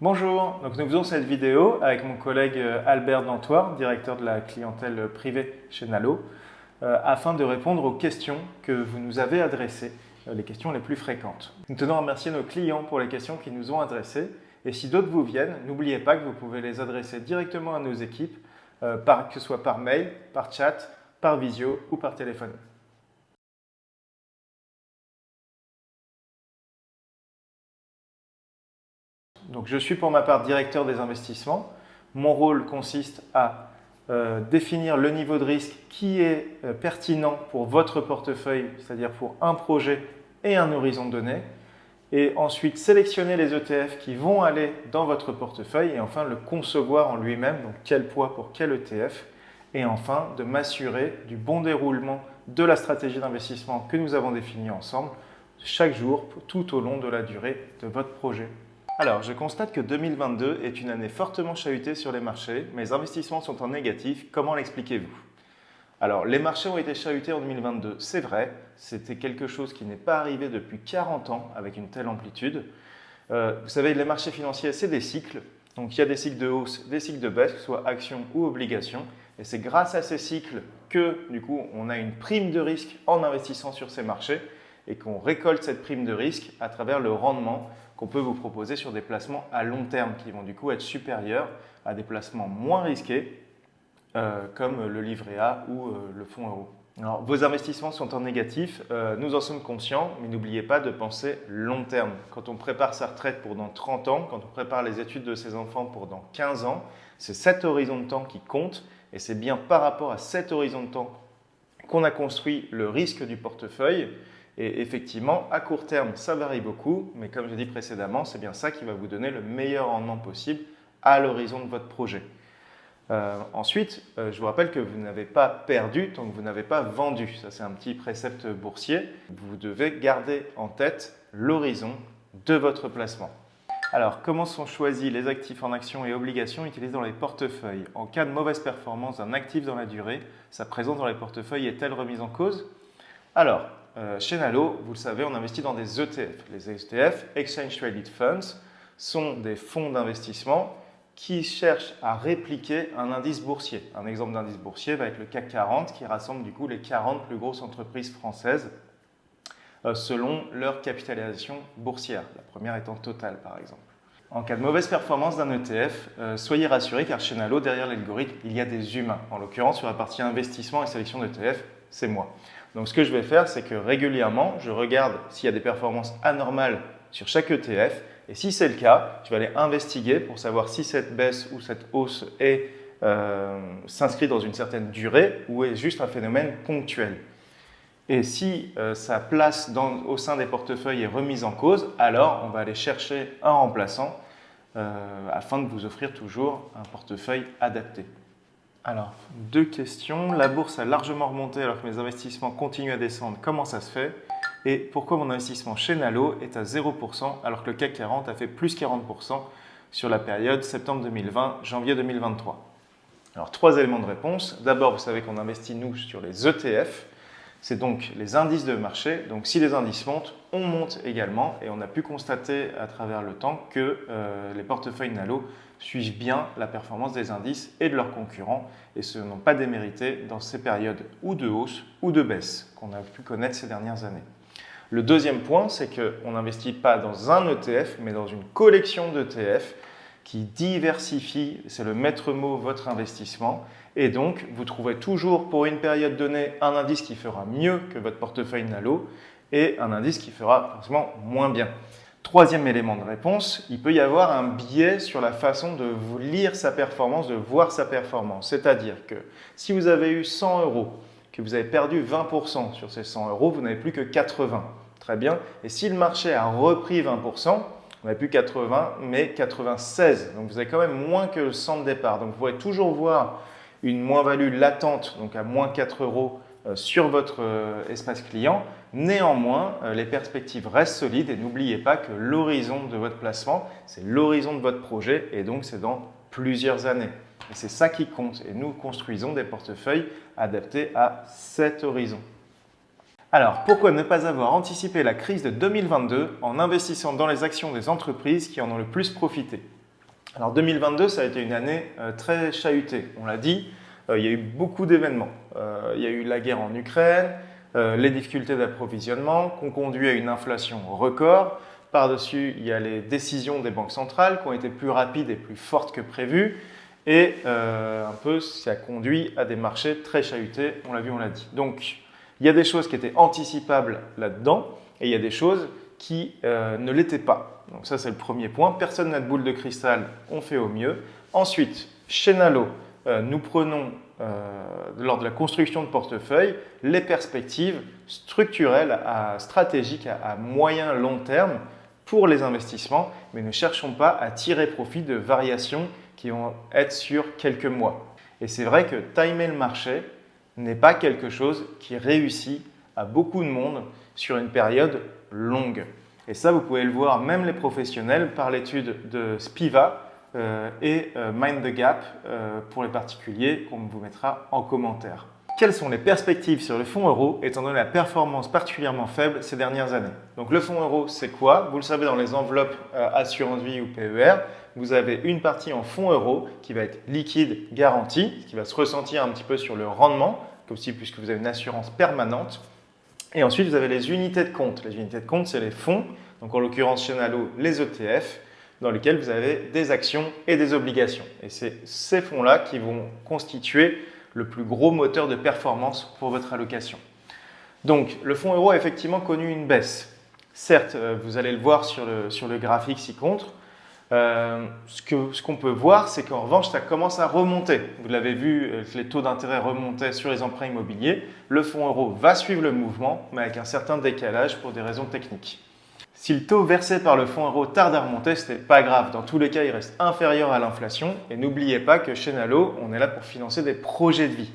Bonjour, nous faisons cette vidéo avec mon collègue euh, Albert Dantoir, directeur de la clientèle privée chez Nalo, euh, afin de répondre aux questions que vous nous avez adressées, euh, les questions les plus fréquentes. Nous tenons à remercier nos clients pour les questions qu'ils nous ont adressées et si d'autres vous viennent, n'oubliez pas que vous pouvez les adresser directement à nos équipes, que ce soit par mail, par chat, par visio ou par téléphone. Donc, je suis pour ma part directeur des investissements. Mon rôle consiste à euh, définir le niveau de risque qui est euh, pertinent pour votre portefeuille, c'est-à-dire pour un projet et un horizon donné, et ensuite sélectionner les ETF qui vont aller dans votre portefeuille et enfin le concevoir en lui-même, donc quel poids pour quel ETF, et enfin de m'assurer du bon déroulement de la stratégie d'investissement que nous avons définie ensemble chaque jour tout au long de la durée de votre projet. Alors, je constate que 2022 est une année fortement chahutée sur les marchés. Mes investissements sont en négatif. Comment l'expliquez-vous? Alors, les marchés ont été chahutés en 2022, c'est vrai. C'était quelque chose qui n'est pas arrivé depuis 40 ans avec une telle amplitude. Euh, vous savez, les marchés financiers, c'est des cycles. Donc, il y a des cycles de hausse, des cycles de baisse, que ce soit actions ou obligations. Et c'est grâce à ces cycles que, du coup, on a une prime de risque en investissant sur ces marchés et qu'on récolte cette prime de risque à travers le rendement qu'on peut vous proposer sur des placements à long terme qui vont du coup être supérieurs à des placements moins risqués euh, comme le livret A ou euh, le fonds euro. Alors, vos investissements sont en négatif, euh, nous en sommes conscients, mais n'oubliez pas de penser long terme. Quand on prépare sa retraite pour dans 30 ans, quand on prépare les études de ses enfants pour dans 15 ans, c'est cet horizon de temps qui compte et c'est bien par rapport à cet horizon de temps qu'on a construit le risque du portefeuille et effectivement, à court terme, ça varie beaucoup, mais comme j'ai dit précédemment, c'est bien ça qui va vous donner le meilleur rendement possible à l'horizon de votre projet. Euh, ensuite, euh, je vous rappelle que vous n'avez pas perdu tant que vous n'avez pas vendu. Ça, c'est un petit précepte boursier. Vous devez garder en tête l'horizon de votre placement. Alors, comment sont choisis les actifs en actions et obligations utilisés dans les portefeuilles? En cas de mauvaise performance d'un actif dans la durée, sa présence dans les portefeuilles est-elle remise en cause? Alors, euh, chez Nalo, vous le savez, on investit dans des ETF. Les ETF, Exchange Traded Funds, sont des fonds d'investissement qui cherchent à répliquer un indice boursier. Un exemple d'indice boursier va être le CAC 40 qui rassemble du coup les 40 plus grosses entreprises françaises euh, selon leur capitalisation boursière, la première étant totale par exemple. En cas de mauvaise performance d'un ETF, euh, soyez rassurés car chez Nalo, derrière l'algorithme, il y a des humains. En l'occurrence, sur la partie investissement et sélection d'ETF, c'est moi. Donc ce que je vais faire, c'est que régulièrement, je regarde s'il y a des performances anormales sur chaque ETF. Et si c'est le cas, je vais aller investiguer pour savoir si cette baisse ou cette hausse euh, s'inscrit dans une certaine durée ou est juste un phénomène ponctuel. Et si euh, sa place au sein des portefeuilles est remise en cause, alors on va aller chercher un remplaçant euh, afin de vous offrir toujours un portefeuille adapté. Alors, deux questions. La bourse a largement remonté alors que mes investissements continuent à descendre. Comment ça se fait? Et pourquoi mon investissement chez Nalo est à 0% alors que le CAC 40 a fait plus 40% sur la période septembre 2020, janvier 2023 Alors, trois éléments de réponse. D'abord, vous savez qu'on investit, nous, sur les ETF. C'est donc les indices de marché. Donc, si les indices montent, on monte également. Et on a pu constater à travers le temps que euh, les portefeuilles Nalo suivent bien la performance des indices et de leurs concurrents et ce n'ont pas démérité dans ces périodes ou de hausse ou de baisse qu'on a pu connaître ces dernières années. Le deuxième point, c'est qu'on n'investit pas dans un ETF, mais dans une collection d'ETF qui diversifie, c'est le maître mot, votre investissement. Et donc, vous trouverez toujours pour une période donnée un indice qui fera mieux que votre portefeuille Nalo et un indice qui fera forcément moins bien. Troisième élément de réponse, il peut y avoir un biais sur la façon de vous lire sa performance, de voir sa performance. C'est-à-dire que si vous avez eu 100 euros, que vous avez perdu 20% sur ces 100 euros, vous n'avez plus que 80. Très bien. Et si le marché a repris 20%, vous n'avez plus 80, mais 96. Donc vous avez quand même moins que le 100 de départ. Donc vous pourrez toujours voir une moins-value latente, donc à moins 4 euros euh, sur votre euh, espace client. Néanmoins, euh, les perspectives restent solides et n'oubliez pas que l'horizon de votre placement, c'est l'horizon de votre projet et donc c'est dans plusieurs années. C'est ça qui compte et nous construisons des portefeuilles adaptés à cet horizon. Alors, pourquoi ne pas avoir anticipé la crise de 2022 en investissant dans les actions des entreprises qui en ont le plus profité? Alors 2022, ça a été une année très chahutée, on l'a dit. il y a eu beaucoup d'événements. il y a eu la guerre en Ukraine, les difficultés d'approvisionnement qui ont conduit à une inflation record. Par-dessus, il y a les décisions des banques centrales qui ont été plus rapides et plus fortes que prévues. Et euh, un peu, ça a conduit à des marchés très chahutés, on l'a vu, on l'a dit. Donc, il y a des choses qui étaient anticipables là-dedans et il y a des choses qui euh, ne l'étaient pas. Donc ça, c'est le premier point. Personne n'a de boule de cristal, on fait au mieux. Ensuite, chez Nalo, euh, nous prenons, lors de la construction de portefeuille, les perspectives structurelles, stratégiques à, à moyen long terme pour les investissements, mais ne cherchons pas à tirer profit de variations qui vont être sur quelques mois. Et c'est vrai que timer le marché n'est pas quelque chose qui réussit à beaucoup de monde sur une période longue. Et ça, vous pouvez le voir, même les professionnels, par l'étude de Spiva euh, et euh, Mind the Gap euh, pour les particuliers, qu'on vous mettra en commentaire. Quelles sont les perspectives sur le fonds euro étant donné la performance particulièrement faible ces dernières années? Donc le fonds euro, c'est quoi? Vous le savez dans les enveloppes assurance vie ou PER, vous avez une partie en fonds euros qui va être liquide, garantie, qui va se ressentir un petit peu sur le rendement, aussi puisque vous avez une assurance permanente. Et ensuite, vous avez les unités de compte. Les unités de compte, c'est les fonds, donc en l'occurrence chez Nalo, les ETF, dans lesquels vous avez des actions et des obligations. Et c'est ces fonds-là qui vont constituer le plus gros moteur de performance pour votre allocation. Donc, le fonds euro a effectivement connu une baisse. Certes, euh, vous allez le voir sur le, sur le graphique ci-contre, euh, ce qu'on peut voir, c'est qu'en revanche, ça commence à remonter. Vous l'avez vu, euh, les taux d'intérêt remontaient sur les emprunts immobiliers. Le fonds euro va suivre le mouvement, mais avec un certain décalage pour des raisons techniques. Si le taux versé par le fonds euro tarde à remonter, ce n'est pas grave. Dans tous les cas, il reste inférieur à l'inflation. Et n'oubliez pas que chez Nalo, on est là pour financer des projets de vie.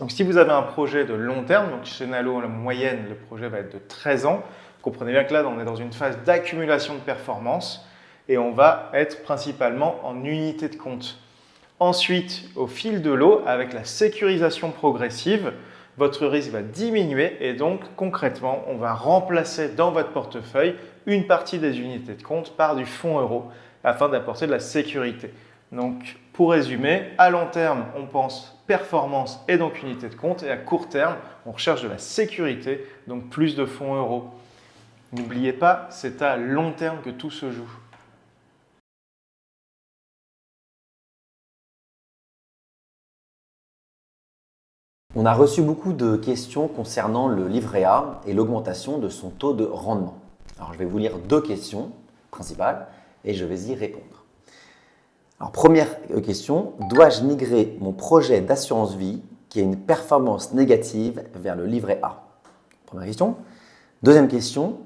Donc si vous avez un projet de long terme, donc chez Nalo, la moyenne, le projet va être de 13 ans, comprenez bien que là, on est dans une phase d'accumulation de performance et on va être principalement en unité de compte. Ensuite, au fil de l'eau, avec la sécurisation progressive, votre risque va diminuer et donc concrètement, on va remplacer dans votre portefeuille une partie des unités de compte par du fonds euro afin d'apporter de la sécurité. Donc, pour résumer, à long terme, on pense performance et donc unité de compte et à court terme, on recherche de la sécurité, donc plus de fonds euros. N'oubliez pas, c'est à long terme que tout se joue. On a reçu beaucoup de questions concernant le livret A et l'augmentation de son taux de rendement. Alors, je vais vous lire deux questions principales et je vais y répondre. Alors, première question, dois-je migrer mon projet d'assurance vie qui a une performance négative vers le livret A? Première question. Deuxième question,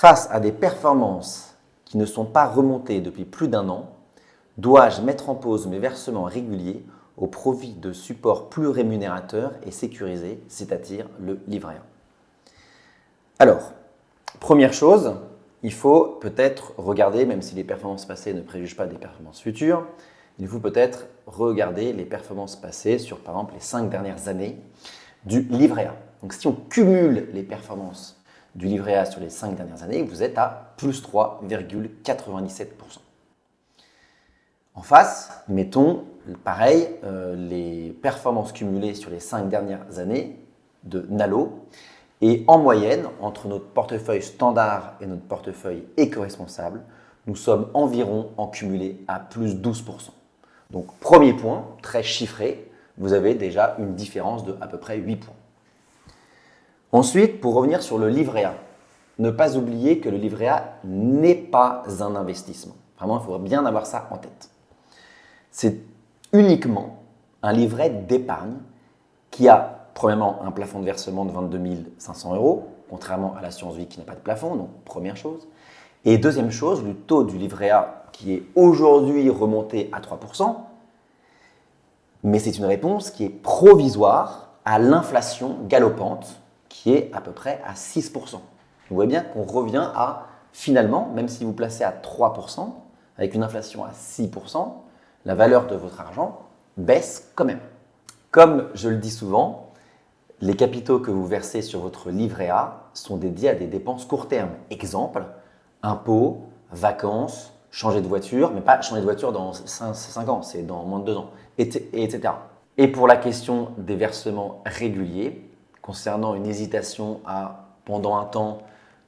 face à des performances qui ne sont pas remontées depuis plus d'un an, dois-je mettre en pause mes versements réguliers au profit de supports plus rémunérateurs et sécurisés, c'est-à-dire le livret A. Alors, première chose, il faut peut-être regarder, même si les performances passées ne préjugent pas des performances futures, il faut peut-être regarder les performances passées sur, par exemple, les cinq dernières années du livret A. Donc, si on cumule les performances du livret A sur les cinq dernières années, vous êtes à plus 3,97%. En face, mettons pareil, euh, les performances cumulées sur les cinq dernières années de Nalo. Et en moyenne, entre notre portefeuille standard et notre portefeuille éco-responsable, nous sommes environ en cumulé à plus 12%. Donc, premier point, très chiffré, vous avez déjà une différence de à peu près 8 points. Ensuite, pour revenir sur le livret A, ne pas oublier que le livret A n'est pas un investissement. Vraiment, il faut bien avoir ça en tête. C'est uniquement un livret d'épargne qui a premièrement un plafond de versement de 22 500 euros, contrairement à l'assurance vie qui n'a pas de plafond, donc première chose. Et deuxième chose, le taux du livret A qui est aujourd'hui remonté à 3%, mais c'est une réponse qui est provisoire à l'inflation galopante qui est à peu près à 6%. Vous voyez bien qu'on revient à, finalement, même si vous placez à 3%, avec une inflation à 6%, la valeur de votre argent baisse quand même. Comme je le dis souvent, les capitaux que vous versez sur votre livret A sont dédiés à des dépenses court terme. Exemple, impôts, vacances, changer de voiture, mais pas changer de voiture dans 5, ans, c'est dans moins de 2 ans, etc. Et pour la question des versements réguliers, concernant une hésitation à, pendant un temps,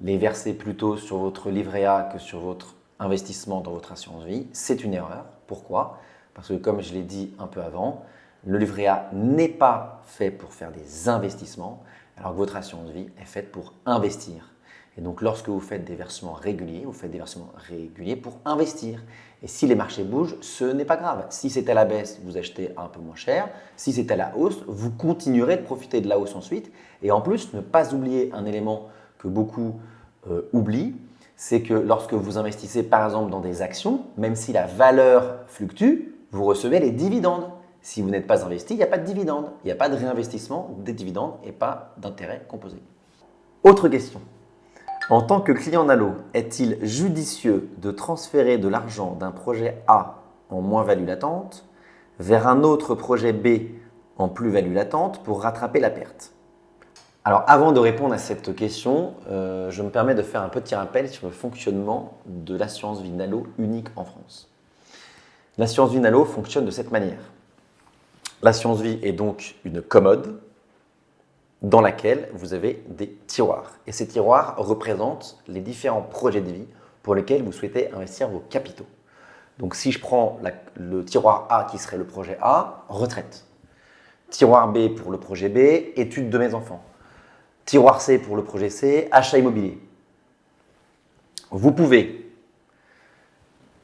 les verser plutôt sur votre livret A que sur votre investissement dans votre assurance vie, c'est une erreur. Pourquoi? Parce que comme je l'ai dit un peu avant, le livret A n'est pas fait pour faire des investissements, alors que votre assurance vie est faite pour investir. Et donc, lorsque vous faites des versements réguliers, vous faites des versements réguliers pour investir. Et si les marchés bougent, ce n'est pas grave. Si c'est à la baisse, vous achetez un peu moins cher. Si c'est à la hausse, vous continuerez de profiter de la hausse ensuite. Et en plus, ne pas oublier un élément que beaucoup euh, oublient, c'est que lorsque vous investissez par exemple dans des actions, même si la valeur fluctue, vous recevez les dividendes. Si vous n'êtes pas investi, il n'y a pas de dividendes. Il n'y a pas de réinvestissement des dividendes et pas d'intérêt composé. Autre question. En tant que client Nalo, est-il judicieux de transférer de l'argent d'un projet A en moins-value latente vers un autre projet B en plus-value latente pour rattraper la perte? Alors avant de répondre à cette question, euh, je me permets de faire un petit rappel sur le fonctionnement de l'assurance vie Nalo unique en France. L'assurance vie Nalo fonctionne de cette manière. L'assurance vie est donc une commode dans laquelle vous avez des tiroirs. Et ces tiroirs représentent les différents projets de vie pour lesquels vous souhaitez investir vos capitaux. Donc si je prends le tiroir A qui serait le projet A, retraite. Tiroir B pour le projet B, études de mes enfants. Tiroir C pour le projet C, achat immobilier. Vous pouvez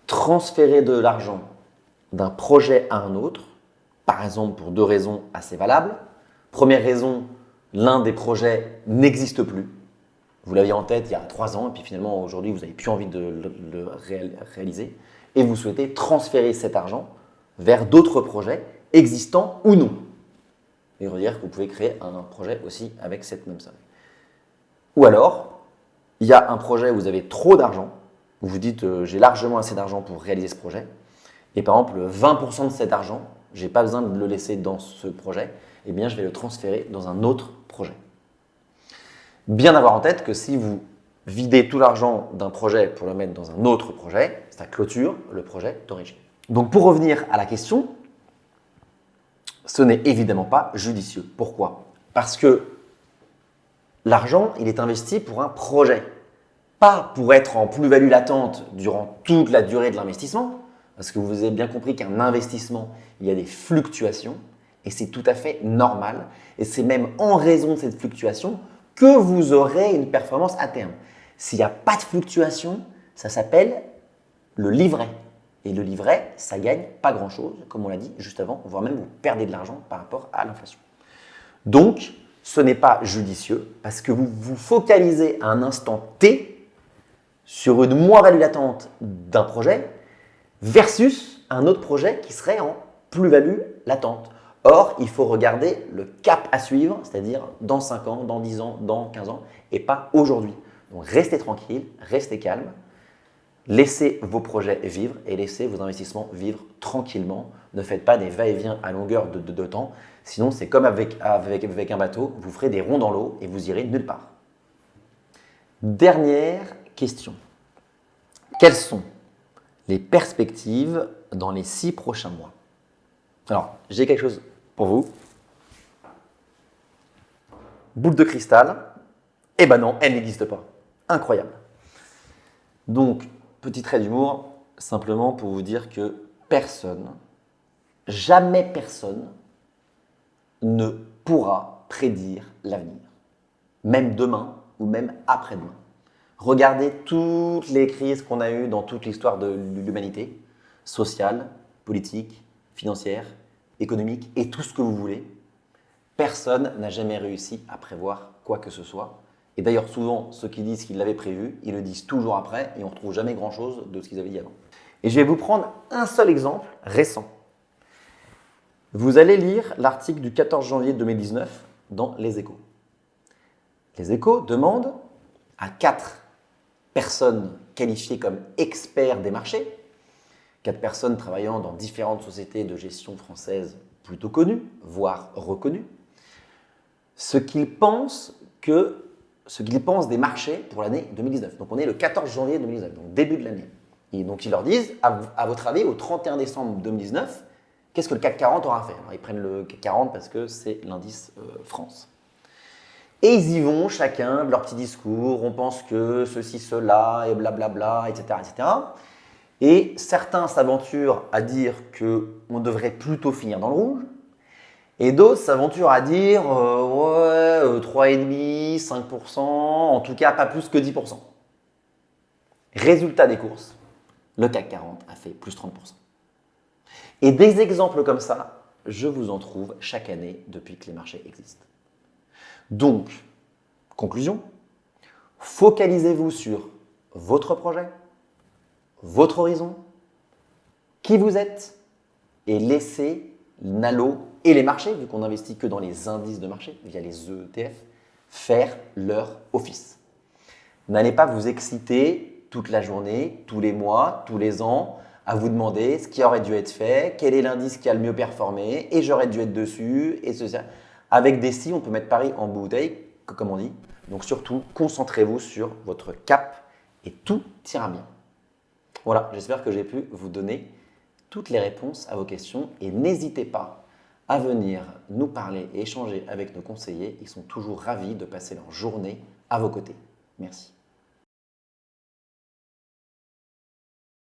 transférer de l'argent d'un projet à un autre, par exemple pour deux raisons assez valables. Première raison, l'un des projets n'existe plus. Vous l'aviez en tête il y a trois ans et puis finalement aujourd'hui vous n'avez plus envie de le, réaliser et vous souhaitez transférer cet argent vers d'autres projets existants ou non. Et dire que vous pouvez créer un projet aussi avec cette même somme. Ou alors, il y a un projet où vous avez trop d'argent, vous vous dites euh, j'ai largement assez d'argent pour réaliser ce projet, et par exemple 20% de cet argent, je n'ai pas besoin de le laisser dans ce projet, eh bien je vais le transférer dans un autre projet. Bien avoir en tête que si vous videz tout l'argent d'un projet pour le mettre dans un autre projet, ça clôture le projet d'origine. Donc pour revenir à la question, ce n'est évidemment pas judicieux. Pourquoi? Parce que l'argent, il est investi pour un projet, pas pour être en plus-value latente durant toute la durée de l'investissement, parce que vous avez bien compris qu'un investissement, il y a des fluctuations, et c'est tout à fait normal. Et c'est même en raison de cette fluctuation que vous aurez une performance à terme. S'il n'y a pas de fluctuation, ça s'appelle le livret. Et le livret, ça gagne pas grand-chose, comme on l'a dit juste avant, voire même vous perdez de l'argent par rapport à l'inflation. Donc, ce n'est pas judicieux parce que vous vous focalisez à un instant T sur une moins-value latente d'un projet versus un autre projet qui serait en plus-value latente. Or, il faut regarder le cap à suivre, c'est-à-dire dans 5 ans, dans 10 ans, dans 15 ans, et pas aujourd'hui. Donc restez tranquille, restez calme, laissez vos projets vivre et laissez vos investissements vivre tranquillement. Ne faites pas des va-et-vient à longueur de, temps, sinon c'est comme avec, avec un bateau, vous ferez des ronds dans l'eau et vous irez nulle part. Dernière question. Quelles sont les perspectives dans les six prochains mois Alors, j'ai quelque chose pour vous. Boule de cristal, eh ben non, elle n'existe pas. Incroyable. Donc, petit trait d'humour, simplement pour vous dire que personne, jamais personne, ne pourra prédire l'avenir. Même demain ou même après-demain. Regardez toutes les crises qu'on a eues dans toute l'histoire de l'humanité, sociale, politique, financière, économique et tout ce que vous voulez, personne n'a jamais réussi à prévoir quoi que ce soit. Et d'ailleurs, souvent, ceux qui disent qu'ils l'avaient prévu, ils le disent toujours après et on ne retrouve jamais grand-chose de ce qu'ils avaient dit avant. Et je vais vous prendre un seul exemple récent. Vous allez lire l'article du 14 janvier 2019 dans Les Échos. Les Échos demandent à quatre personnes qualifiées comme experts des marchés quatre personnes travaillant dans différentes sociétés de gestion françaises plutôt connues, voire reconnues, ce qu'ils pensent que ce qu'ils pensent des marchés pour l'année 2019. Donc on est le 14 janvier 2019, donc début de l'année. Et donc ils leur disent, à, votre avis, au 31 décembre 2019, qu'est-ce que le CAC 40 aura fait Alors, Ils prennent le CAC 40 parce que c'est l'indice euh, France. Et ils y vont chacun de leur petit discours, on pense que ceci, cela, et blablabla, etc. etc. Et certains s'aventurent à dire qu'on devrait plutôt finir dans le rouge, et d'autres s'aventurent à dire euh, ouais, euh, 3,5, 5%, en tout cas pas plus que 10%. Résultat des courses, le CAC 40 a fait plus 30%. Et des exemples comme ça, je vous en trouve chaque année depuis que les marchés existent. Donc, conclusion, focalisez-vous sur votre projet, votre horizon, qui vous êtes, et laissez Nalo et les marchés, vu qu'on n'investit que dans les indices de marché via les ETF, faire leur office. N'allez pas vous exciter toute la journée, tous les mois, tous les ans, à vous demander ce qui aurait dû être fait, quel est l'indice qui a le mieux performé, et j'aurais dû être dessus, et ceci. Avec des si, on peut mettre Paris en bouteille, comme on dit. Donc surtout, concentrez-vous sur votre cap et tout ira bien. Voilà, j'espère que j'ai pu vous donner toutes les réponses à vos questions et n'hésitez pas à venir nous parler et échanger avec nos conseillers. Ils sont toujours ravis de passer leur journée à vos côtés. Merci.